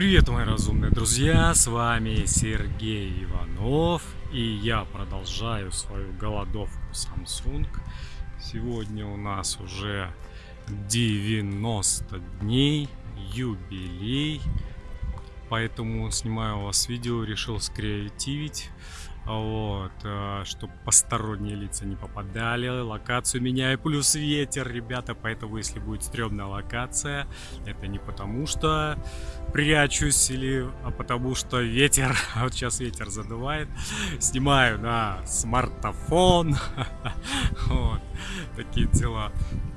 Привет, мои разумные друзья, с вами Сергей Иванов, и я продолжаю свою голодовку Samsung. Сегодня у нас уже 90 дней, юбилей, поэтому снимаю у вас видео, решил скреативить вот, э, чтобы посторонние лица не попадали, локацию меняю, плюс ветер, ребята, поэтому если будет стрёмная локация, это не потому что прячусь, или, а потому что ветер, а вот сейчас ветер задувает, снимаю на смартфон, вот, такие дела.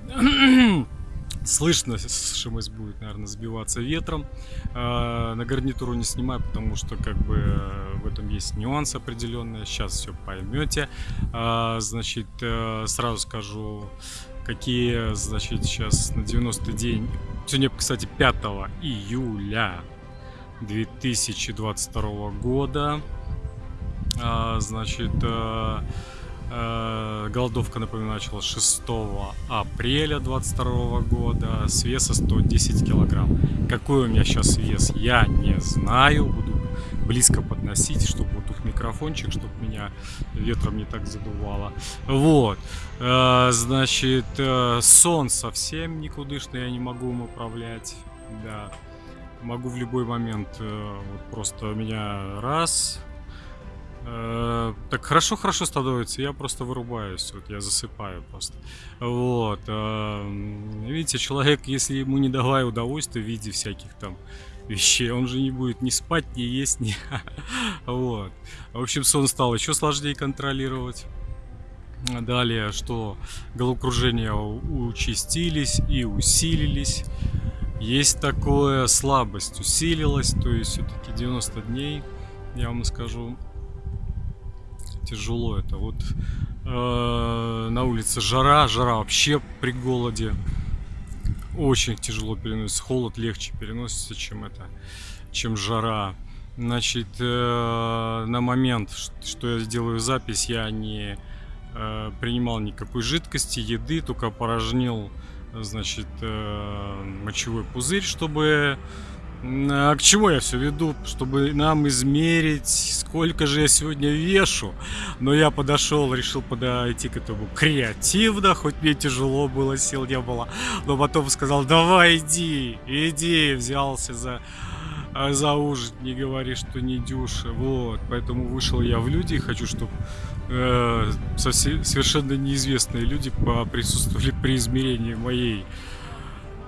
Слышно, ШМС будет, наверное, сбиваться ветром. А, на гарнитуру не снимаю, потому что как бы в этом есть нюанс определенный. Сейчас все поймете. А, значит, э, сразу скажу, какие, значит, сейчас на 90 день. Сегодня, кстати, 5 июля 2022 года. А, значит, Э, голодовка, напоминаю, началась 6 апреля 22 года с веса 110 килограмм. Какой у меня сейчас вес, я не знаю. Буду близко подносить, чтобы вот тут микрофончик, чтобы меня ветром не так задувало. Вот. Э, значит, э, сон совсем никудышный, я не могу им управлять. Да. Могу в любой момент вот просто меня раз Э, так хорошо-хорошо становится, я просто вырубаюсь, вот я засыпаю просто. Вот. Э, видите, человек, если ему не давай удовольствия в виде всяких там вещей, он же не будет ни спать, ни есть, ни... вот. В общем, сон стал еще сложнее контролировать. Далее, что головокружения участились и усилились. Есть такое, слабость усилилась, то есть все-таки 90 дней, я вам скажу, тяжело это. Вот э, на улице жара, жара вообще при голоде. Очень тяжело переносится. Холод легче переносится, чем это, чем жара. Значит, э, на момент, что я сделаю запись, я не э, принимал никакой жидкости, еды, только порожнил, значит, э, мочевой пузырь, чтобы а к чему я все веду? Чтобы нам измерить, сколько же я сегодня вешу. Но я подошел, решил подойти к этому креативно, хоть мне тяжело было, сил не было. Но потом сказал, давай иди, иди, взялся за за ужин, не говори, что не дюша. Вот, поэтому вышел я в люди и хочу, чтобы э, совершенно неизвестные люди присутствовали при измерении моей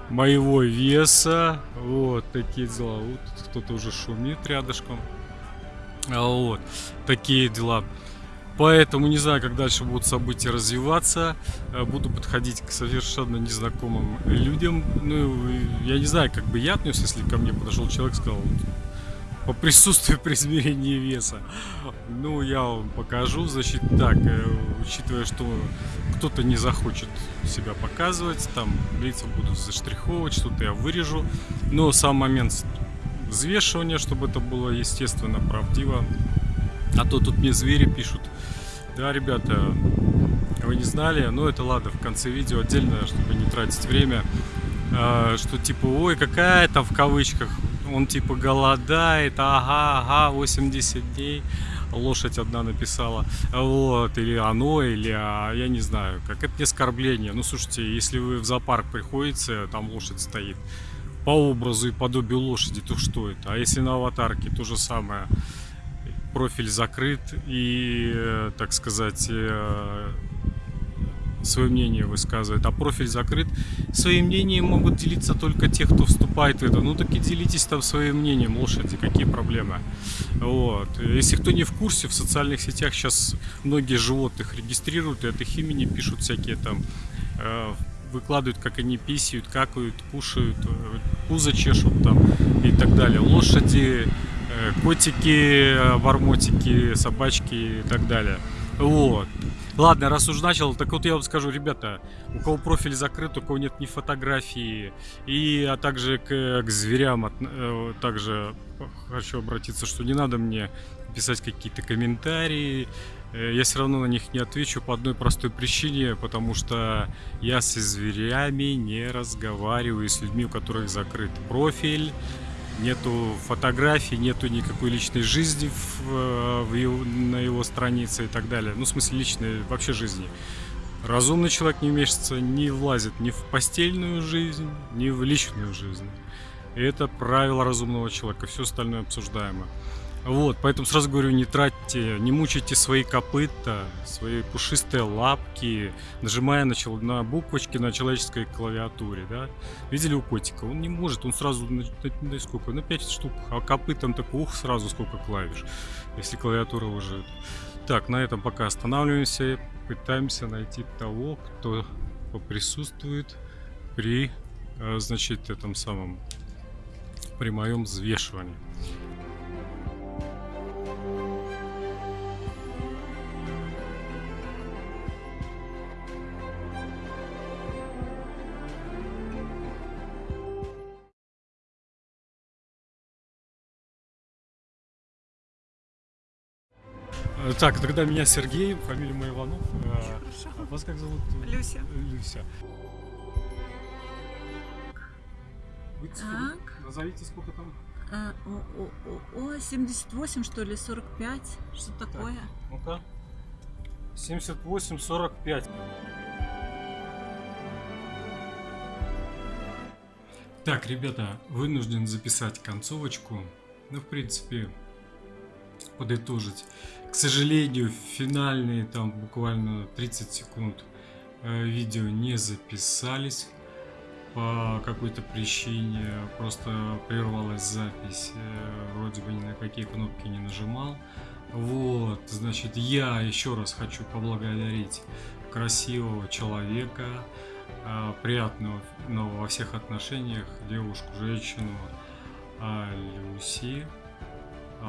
моего веса. Вот такие дела. Вот кто-то уже шумит рядышком. А вот такие дела. Поэтому не знаю, как дальше будут события развиваться. Э, буду подходить к совершенно незнакомым людям. Ну, я не знаю, как бы я отнес, если ко мне подошел человек и сказал, по присутствию при измерении веса. Ну, я вам покажу. Значит, так, э, учитывая, что кто-то не захочет себя показывать, там лица будут заштриховывать, что-то я вырежу. Но сам момент взвешивания, чтобы это было естественно, правдиво. А то тут мне звери пишут. Да, ребята, вы не знали, но это ладно, в конце видео отдельно, чтобы не тратить время, а, что типа, ой, какая там в кавычках он типа голодает, ага, ага, 80 дней. Лошадь одна написала, вот, или оно, или, а, я не знаю, как это не оскорбление. Ну, слушайте, если вы в зоопарк приходите, там лошадь стоит, по образу и подобию лошади, то что это? А если на аватарке, то же самое. Профиль закрыт и, э, так сказать, э, свое мнение высказывает, а профиль закрыт. Своим мнением могут делиться только те, кто вступает в это. Ну так и делитесь там своим мнением, лошади, какие проблемы. Вот. Если кто не в курсе, в социальных сетях сейчас многие животных регистрируют и от их имени пишут всякие там э, выкладывают, как они писают, какают, кушают, э, пузо чешут там и так далее. Лошади, э, котики, бормотики, собачки и так далее. Вот. Ладно, раз уж начал, так вот я вам скажу, ребята, у кого профиль закрыт, у кого нет ни фотографии, и а также к, к зверям, от, э, также хочу обратиться, что не надо мне писать какие-то комментарии, э, я все равно на них не отвечу по одной простой причине, потому что я со зверями не разговариваю, с людьми, у которых закрыт профиль, нету фотографий, нету никакой личной жизни в, в его, на его странице и так далее. Ну, в смысле, личной вообще жизни. Разумный человек не вмешивается, не влазит ни в постельную жизнь, ни в личную жизнь. И это правило разумного человека, все остальное обсуждаемо. Вот, поэтому сразу говорю, не тратьте, не мучайте свои копыта, свои пушистые лапки, нажимая на, чел... на буквочки на человеческой клавиатуре, да. Видели у котика? Он не может, он сразу, на, на, на сколько, на 5 штук, а копытом так, ух, сразу сколько клавиш, если клавиатура уже... Так, на этом пока останавливаемся, пытаемся найти того, кто поприсутствует при, э, значит, этом самом, при моем взвешивании. Так, тогда меня Сергей, фамилия моя Иванов. Э, Хорошо. Вас как зовут? Люся. Люся. Вы так. Назовите, сколько там? А, о, о, о, 78, что ли, 45? Что такое? Так, ну-ка. 78, 45. Так, ребята, вынужден записать концовочку. Ну, в принципе, подытожить. К сожалению, финальные там буквально 30 секунд э, видео не записались по какой-то причине. Просто прервалась запись. Э, вроде бы ни на какие кнопки не нажимал. Вот, значит, я еще раз хочу поблагодарить красивого человека, э, приятного во всех отношениях, девушку, женщину, Люси.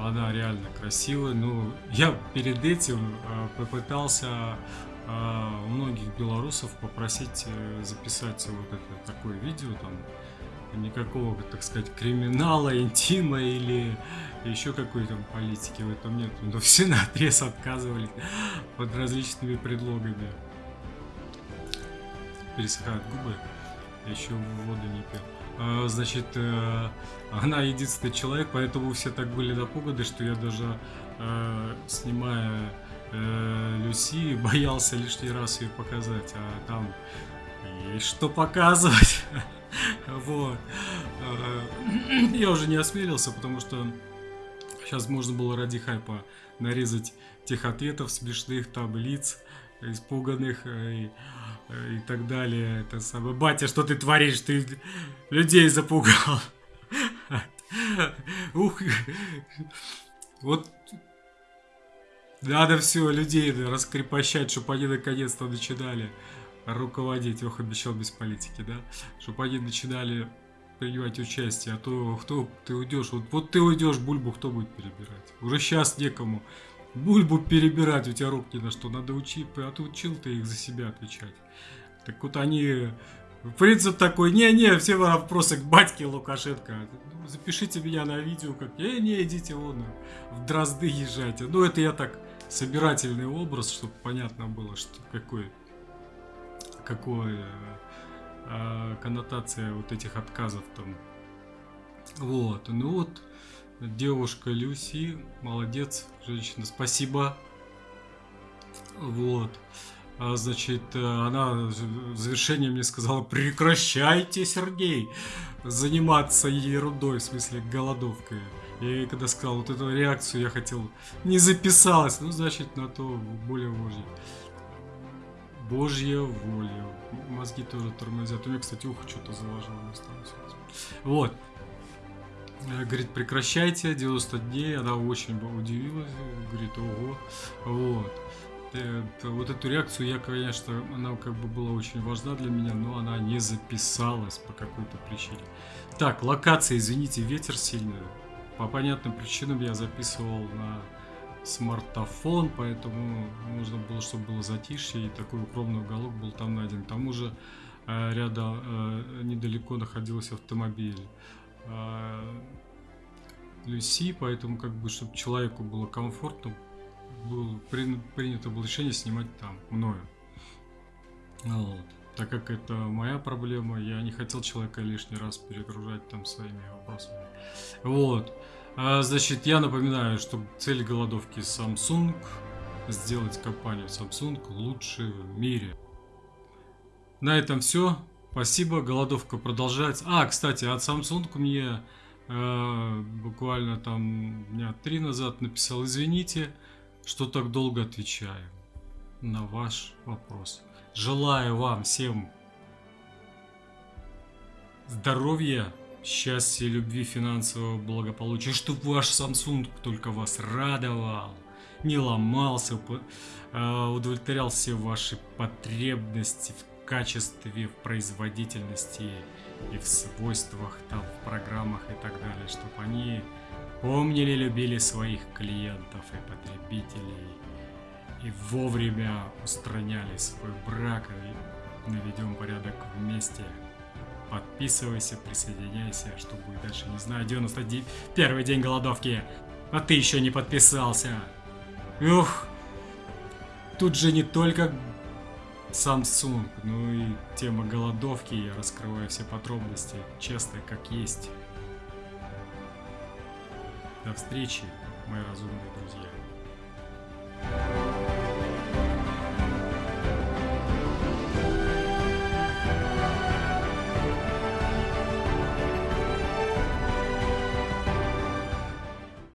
Она реально красивая. Ну, я перед этим э, попытался э, у многих белорусов попросить э, записать вот это такое видео там никакого, так сказать, криминала, интима или еще какой-то политики в этом нет. Но все на отрез отказывались под различными предлогами. Пересыхают губы. еще воду не пил. А, значит, э, она единственный человек, поэтому все так были напуганы, что я даже э, снимая э, Люси, боялся лишний раз ее показать, а там и что показывать. Вот. Я уже не осмелился, потому что сейчас можно было ради хайпа нарезать тех ответов смешных, там лиц испуганных и и так далее. Это самое. Батя, что ты творишь? Ты людей запугал. Ух. Вот надо все людей раскрепощать, чтобы они наконец-то начинали руководить. Ох, обещал без политики, да? Чтобы они начинали принимать участие, а то кто ты уйдешь, вот, вот ты уйдешь, бульбу кто будет перебирать? Уже сейчас некому бульбу перебирать, у тебя рук не на что, надо учить, а ты учил ты их за себя отвечать. Так вот они, принцип такой, не-не, все вопросы к батьке Лукашенко, ну, запишите меня на видео, как, не-не, идите вон, в дрозды езжайте. Ну это я так, собирательный образ, чтобы понятно было, что какой, какой э, коннотация вот этих отказов там. Вот, ну вот, Девушка Люси, молодец, женщина, спасибо. Вот. А, значит, она в завершение мне сказала, прекращайте, Сергей, заниматься ерундой, в смысле голодовкой. И когда сказал вот эту реакцию, я хотел, не записалась, ну, значит, на то более Божье. Божья воля. Мозги тоже тормозят. У меня, кстати, ухо что-то заложило. Вот. Э, говорит, прекращайте, 90 дней. Она очень удивилась, говорит, ого. Вот. Э, вот эту реакцию я, конечно, она как бы была очень важна для меня, но она не записалась по какой-то причине. Так, локация, извините, ветер сильный. По понятным причинам я записывал на смартфон, поэтому нужно было, чтобы было затишье, и такой укромный уголок был там найден. К тому же э, рядом, э, недалеко находился автомобиль. А, Люси, поэтому как бы, чтобы человеку было комфортно, было принято было решение снимать там, мною. Вот. так как это моя проблема, я не хотел человека лишний раз перегружать там своими вопросами. Вот. А, значит, я напоминаю, что цель голодовки Samsung сделать компанию Samsung лучшей в мире. На этом все. Спасибо, голодовка продолжается. А, кстати, от Samsung мне э, буквально там дня три назад написал, извините, что так долго отвечаю на ваш вопрос. Желаю вам всем здоровья, счастья, любви, финансового благополучия, чтобы ваш Samsung только вас радовал, не ломался, э, удовлетворял все ваши потребности в качестве, в производительности и в свойствах, там, в программах и так далее, чтобы они помнили, любили своих клиентов и потребителей и вовремя устраняли свой брак и наведем порядок вместе. Подписывайся, присоединяйся, что будет дальше, не знаю. 91 день голодовки, а ты еще не подписался. Ух, тут же не только Samsung, ну и тема голодовки, я раскрываю все подробности, честно, как есть. До встречи, мои разумные друзья.